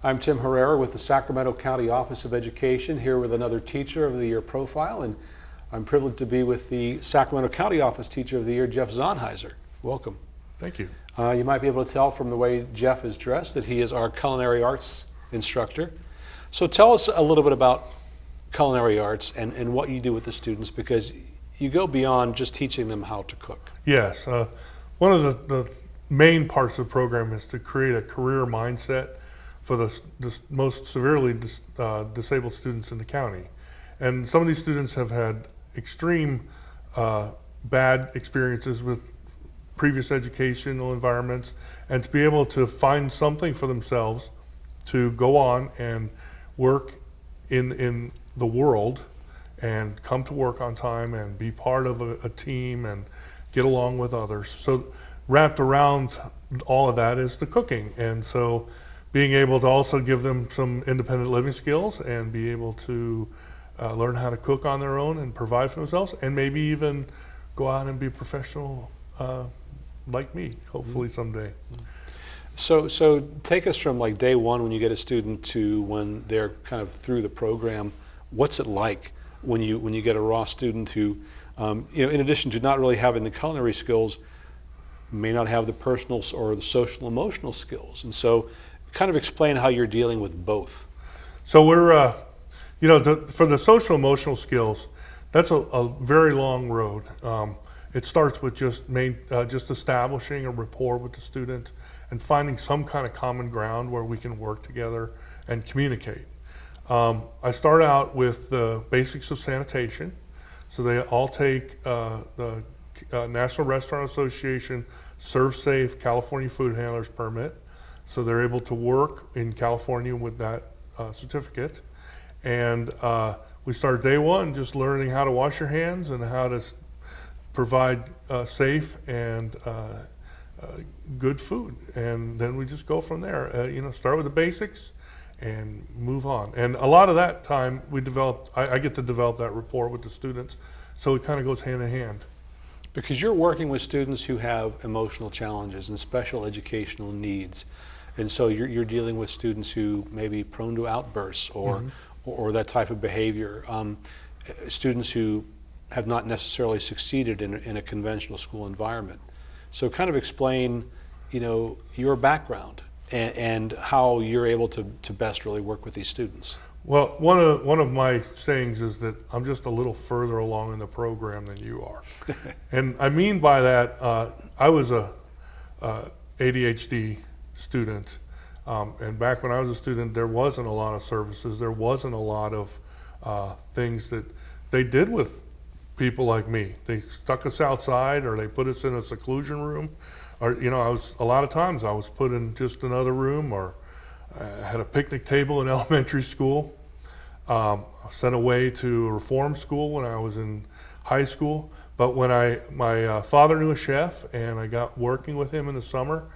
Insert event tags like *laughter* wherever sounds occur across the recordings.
I'm Tim Herrera with the Sacramento County Office of Education, here with another Teacher of the Year profile, and I'm privileged to be with the Sacramento County Office Teacher of the Year, Jeff Zonheiser. Welcome. Thank you. Uh, you might be able to tell from the way Jeff is dressed that he is our culinary arts instructor. So tell us a little bit about culinary arts and, and what you do with the students because you go beyond just teaching them how to cook. Yes, uh, one of the, the main parts of the program is to create a career mindset for the, the most severely dis, uh, disabled students in the county. And some of these students have had extreme uh, bad experiences with previous educational environments and to be able to find something for themselves to go on and work in, in the world and come to work on time and be part of a, a team and get along with others. So wrapped around all of that is the cooking. And so being able to also give them some independent living skills and be able to uh, learn how to cook on their own and provide for themselves and maybe even go out and be professional uh, like me, hopefully someday. So, so take us from like day one when you get a student to when they're kind of through the program. What's it like when you when you get a raw student who, um, you know, in addition to not really having the culinary skills, may not have the personal or the social emotional skills, and so kind of explain how you're dealing with both. So we're, uh, you know, the, for the social emotional skills, that's a, a very long road. Um, it starts with just main, uh, just establishing a rapport with the student and finding some kind of common ground where we can work together and communicate. Um, I start out with the basics of sanitation. So they all take uh, the uh, National Restaurant Association ServSafe California Food Handlers Permit. So they're able to work in California with that uh, certificate. And uh, we start day one just learning how to wash your hands and how to provide uh, safe and uh, uh, good food. And then we just go from there. Uh, you know, start with the basics and move on. And a lot of that time we develop, I, I get to develop that rapport with the students. So it kind of goes hand in hand. Because you're working with students who have emotional challenges and special educational needs. And so you're, you're dealing with students who may be prone to outbursts or, mm -hmm. or, or, that type of behavior. Um, students who have not necessarily succeeded in, in a conventional school environment. So kind of explain, you know, your background and, and how you're able to, to best really work with these students. Well, one of, one of my sayings is that I'm just a little further along in the program than you are. *laughs* and I mean by that, uh, I was a uh, ADHD student. Um, and back when I was a student, there wasn't a lot of services. There wasn't a lot of uh, things that they did with people like me. They stuck us outside or they put us in a seclusion room. Or, you know, I was, a lot of times I was put in just another room or uh, had a picnic table in *laughs* elementary school. Um, sent away to a reform school when I was in high school. But when I, my uh, father knew a chef and I got working with him in the summer,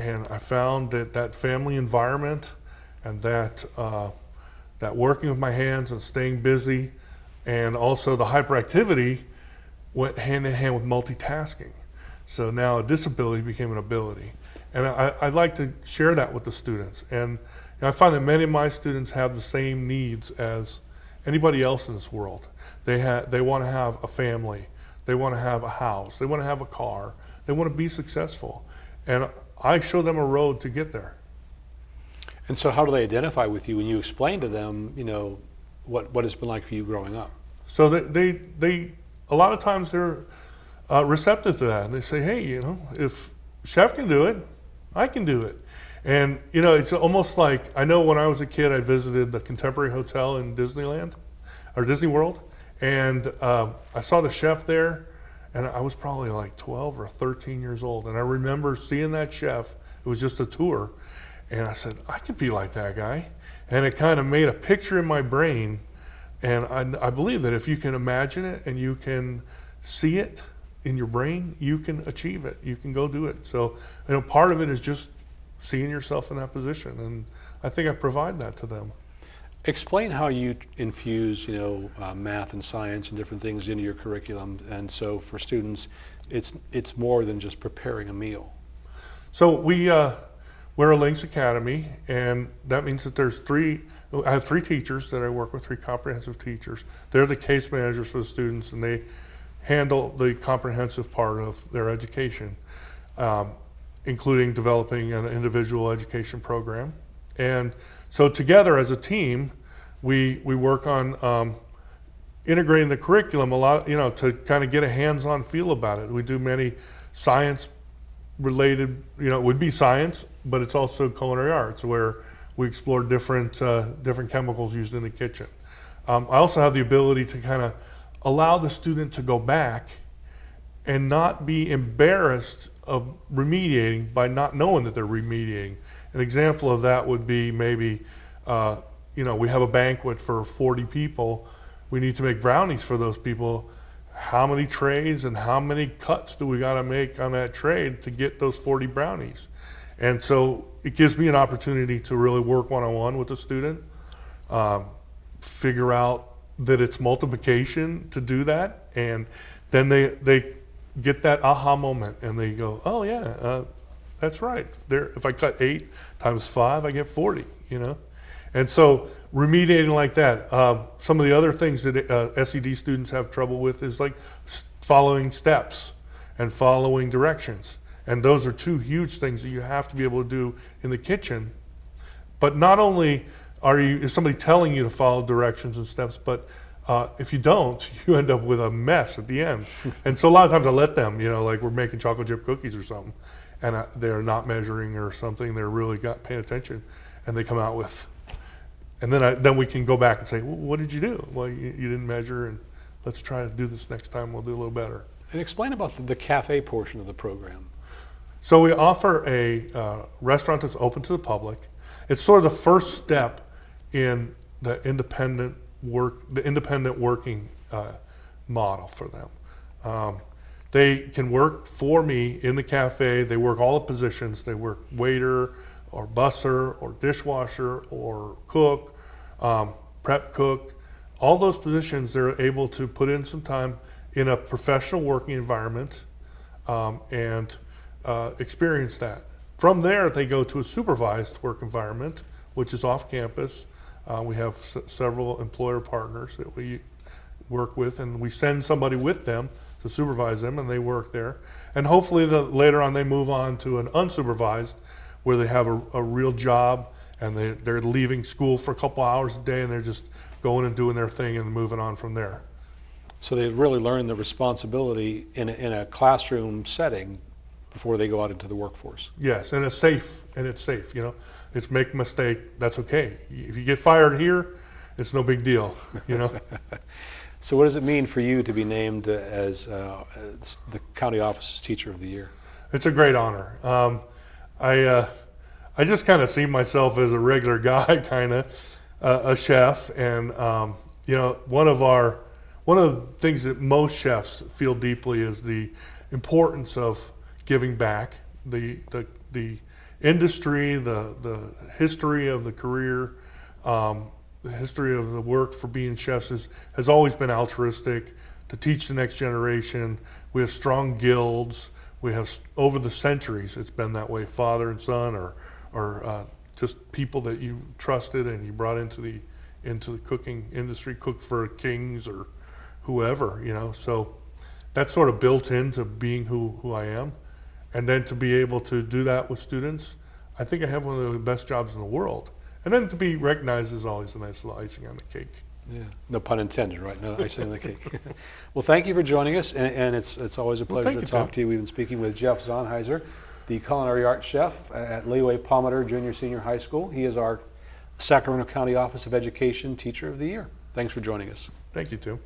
and I found that that family environment and that, uh, that working with my hands and staying busy and also the hyperactivity went hand in hand with multitasking. So now a disability became an ability. And I, I like to share that with the students. And I find that many of my students have the same needs as anybody else in this world. They, ha they want to have a family. They want to have a house. They want to have a car. They want to be successful. And I show them a road to get there. And so how do they identify with you when you explain to them, you know, what, what it's been like for you growing up? So they, they, they a lot of times they're uh, receptive to that. And they say, hey, you know, if chef can do it, I can do it. And, you know, it's almost like, I know when I was a kid, I visited the Contemporary Hotel in Disneyland, or Disney World, and um, I saw the chef there, and I was probably like 12 or 13 years old. And I remember seeing that chef, it was just a tour. And I said, I could be like that guy. And it kind of made a picture in my brain. And I, I believe that if you can imagine it and you can see it in your brain, you can achieve it. You can go do it. So, you know, part of it is just seeing yourself in that position. And I think I provide that to them. Explain how you infuse, you know, uh, math and science and different things into your curriculum. And so for students, it's, it's more than just preparing a meal. So we, uh, we're a Links Academy, and that means that there's three. I have three teachers that I work with, three comprehensive teachers. They're the case managers for the students, and they handle the comprehensive part of their education, um, including developing an individual education program. And so together as a team, we we work on um, integrating the curriculum a lot, you know, to kind of get a hands-on feel about it. We do many science related, you know, it would be science, but it's also culinary arts where we explore different, uh, different chemicals used in the kitchen. Um, I also have the ability to kind of allow the student to go back and not be embarrassed of remediating by not knowing that they're remediating. An example of that would be maybe, uh, you know, we have a banquet for 40 people. We need to make brownies for those people. How many trays and how many cuts do we got to make on that tray to get those 40 brownies? And so it gives me an opportunity to really work one on one with the student, um, figure out that it's multiplication to do that, and then they they get that aha moment and they go, oh yeah, uh, that's right. There, if I cut eight times five, I get 40. You know, and so remediating like that. Uh, some of the other things that uh, SED students have trouble with is like following steps and following directions. And those are two huge things that you have to be able to do in the kitchen. But not only are you is somebody telling you to follow directions and steps, but uh, if you don't, *laughs* you end up with a mess at the end. *laughs* and so a lot of times I let them, you know, like we're making chocolate chip cookies or something, and uh, they're not measuring or something. They're really got paying attention, and they come out with and then I, then we can go back and say, well, what did you do? Well, you, you didn't measure, and let's try to do this next time. We'll do a little better. And explain about the, the cafe portion of the program. So we offer a uh, restaurant that's open to the public. It's sort of the first step in the independent work, the independent working uh, model for them. Um, they can work for me in the cafe. They work all the positions. They work waiter, or busser, or dishwasher, or cook, um, prep cook. All those positions, they're able to put in some time in a professional working environment um, and uh, experience that. From there, they go to a supervised work environment, which is off campus. Uh, we have several employer partners that we work with, and we send somebody with them to supervise them, and they work there. And hopefully, the, later on, they move on to an unsupervised, where they have a, a real job, and they, they're leaving school for a couple hours a day, and they're just going and doing their thing and moving on from there. So they really learn the responsibility in a, in a classroom setting before they go out into the workforce. Yes, and it's safe, and it's safe. You know, it's make mistake. That's okay. If you get fired here, it's no big deal. You know. *laughs* So what does it mean for you to be named as, uh, as the county office's teacher of the year? It's a great honor. Um, I uh, I just kind of see myself as a regular *laughs* guy, kind of uh, a chef, and um, you know, one of our one of the things that most chefs feel deeply is the importance of giving back. The the the industry, the the history of the career. Um, the history of the work for being chefs is, has always been altruistic to teach the next generation. We have strong guilds. We have over the centuries, it's been that way, father and son, or or uh, just people that you trusted and you brought into the into the cooking industry, cooked for kings or whoever, you know. So that's sort of built into being who who I am, and then to be able to do that with students, I think I have one of the best jobs in the world. And then to be recognized is always a nice little icing on the cake. Yeah, no pun intended, right? No icing on the cake. *laughs* well, thank you for joining us, and, and it's it's always a pleasure thank to you, talk Tim. to you. We've been speaking with Jeff Zonheiser, the culinary arts chef at Leo A. Palmiter Junior Senior High School. He is our Sacramento County Office of Education Teacher of the Year. Thanks for joining us. Thank you, Tim.